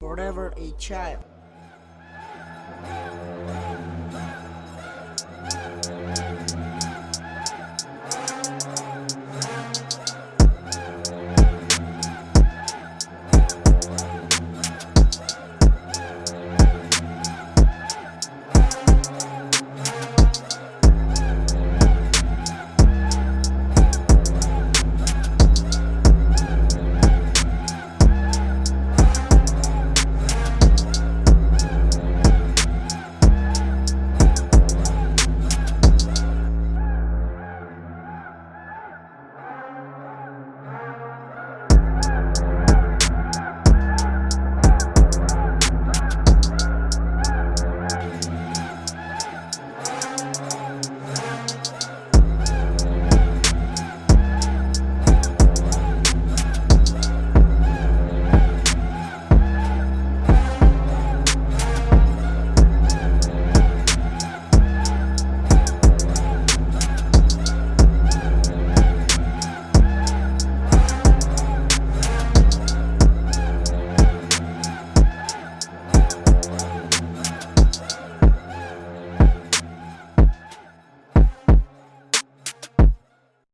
Forever a Child.